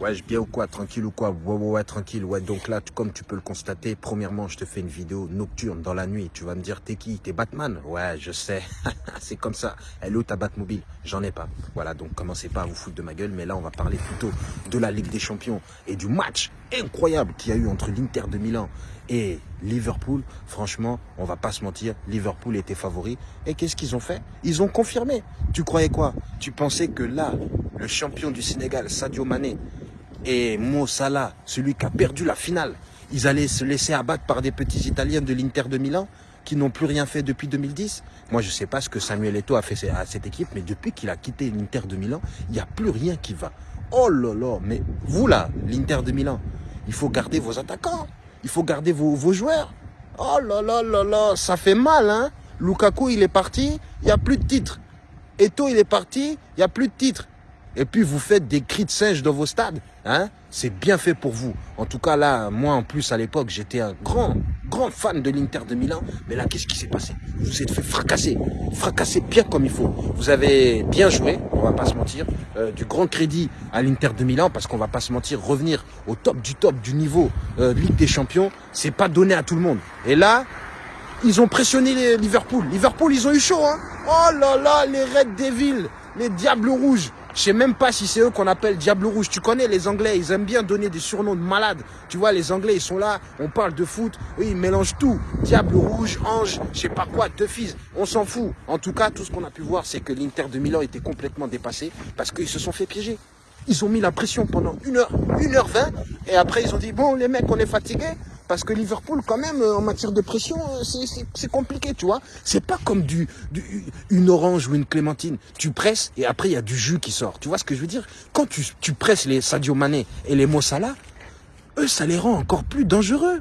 Ouais, je bien ou quoi Tranquille ou quoi Ouais, ouais, ouais, tranquille. Ouais, donc là, comme tu peux le constater, premièrement, je te fais une vidéo nocturne dans la nuit. Tu vas me dire, t'es qui? T'es Batman? Ouais, je sais. c'est comme ça. Où ta Batmobile J'en ai pas. Voilà, donc commencez pas à vous foutre de ma gueule. Mais là, on va parler plutôt de la Ligue des Champions et du match incroyable qu'il y a eu entre l'Inter de Milan et Liverpool. Franchement, on va pas se mentir, Liverpool était favori. Et qu'est-ce qu'ils ont fait? Ils ont confirmé. Tu croyais quoi? Tu pensais que là, le champion du Sénégal, Sadio Mané, et Mo Salah, celui qui a perdu la finale, ils allaient se laisser abattre par des petits Italiens de l'Inter de Milan qui n'ont plus rien fait depuis 2010. Moi, je ne sais pas ce que Samuel Eto'o a fait à cette équipe, mais depuis qu'il a quitté l'Inter de Milan, il n'y a plus rien qui va. Oh là là, mais vous là, l'Inter de Milan, il faut garder vos attaquants, il faut garder vos, vos joueurs. Oh là là là là, ça fait mal, hein Lukaku, il est parti, il n'y a plus de titre. Eto'o, il est parti, il n'y a plus de titre et puis vous faites des cris de singe dans vos stades. Hein? C'est bien fait pour vous. En tout cas, là, moi, en plus, à l'époque, j'étais un grand, grand fan de l'Inter de Milan. Mais là, qu'est-ce qui s'est passé? Vous vous êtes fait fracasser. Fracasser bien comme il faut. Vous avez bien joué, on va pas se mentir. Euh, du grand crédit à l'Inter de Milan, parce qu'on va pas se mentir, revenir au top du top du niveau euh, Ligue des Champions, c'est pas donné à tout le monde. Et là, ils ont pressionné les Liverpool. Liverpool, ils ont eu chaud, hein Oh là là, les Red Devils, les Diables Rouges. Je sais même pas si c'est eux qu'on appelle Diable Rouge. Tu connais les Anglais, ils aiment bien donner des surnoms de malades. Tu vois, les Anglais, ils sont là, on parle de foot, oui, ils mélangent tout. Diable Rouge, Ange, je sais pas quoi, deux fils, on s'en fout. En tout cas, tout ce qu'on a pu voir, c'est que l'Inter de Milan était complètement dépassé parce qu'ils se sont fait piéger. Ils ont mis la pression pendant une heure, une heure vingt, et après ils ont dit, bon les mecs, on est fatigués, parce que Liverpool, quand même, euh, en matière de pression, euh, c'est compliqué, tu vois. C'est pas comme du, une orange ou une clémentine. Tu presses et après, il y a du jus qui sort. Tu vois ce que je veux dire? Quand tu, tu presses les Sadio Mané et les Mossala, eux, ça les rend encore plus dangereux.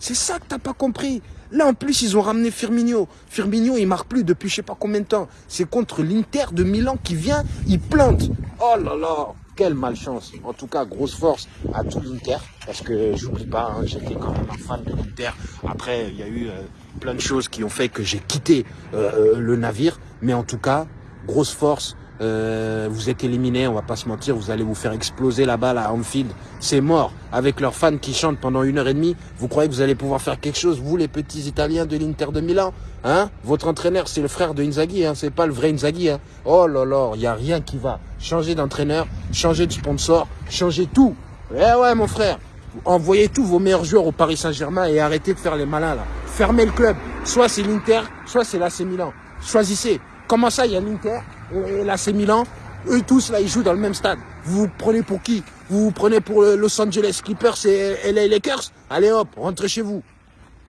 C'est ça que t'as pas compris. Là, en plus, ils ont ramené Firmino. Firmino, il marque plus depuis je sais pas combien de temps. C'est contre l'Inter de Milan qui vient, il plante. Oh là là quelle malchance. En tout cas, grosse force à tout l'Inter. Parce que j'oublie pas, hein, j'étais quand même un fan de l'Inter. Après, il y a eu euh, plein de choses qui ont fait que j'ai quitté euh, euh, le navire. Mais en tout cas, grosse force euh, vous êtes éliminé, on va pas se mentir, vous allez vous faire exploser la balle à Anfield. C'est mort. Avec leurs fans qui chantent pendant une heure et demie, vous croyez que vous allez pouvoir faire quelque chose, vous les petits Italiens de l'Inter de Milan Hein? Votre entraîneur, c'est le frère de Inzaghi, hein c'est pas le vrai Inzaghi. Hein oh là là, il y a rien qui va. Changer d'entraîneur, changer de sponsor, changer tout. Eh ouais, mon frère, envoyez tous vos meilleurs joueurs au Paris Saint-Germain et arrêtez de faire les malins là. Fermez le club. Soit c'est l'Inter, soit c'est l'AC Milan. Choisissez. Comment ça, il y a l'Inter et l'AC Milan Eux tous, là, ils jouent dans le même stade. Vous vous prenez pour qui? Vous vous prenez pour Los Angeles Clippers et LA Lakers? Allez hop, rentrez chez vous.